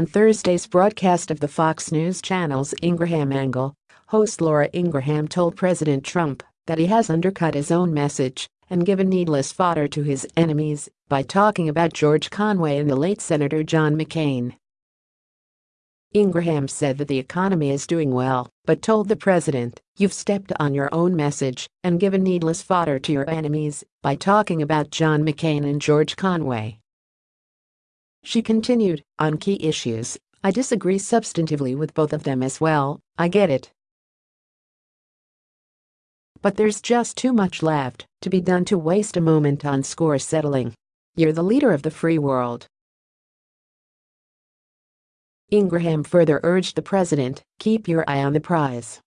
On Thursday's broadcast of the Fox News Channel's Ingraham Angle, host Laura Ingraham told President Trump that he has undercut his own message and given needless fodder to his enemies by talking about George Conway and the late Senator John McCain. Ingraham said that the economy is doing well, but told the president, you've stepped on your own message and given needless fodder to your enemies by talking about John McCain and George Conway. She continued, on key issues, I disagree substantively with both of them as well, I get it. But there's just too much left to be done to waste a moment on score settling. You're the leader of the free world. Ingraham further urged the president, keep your eye on the prize.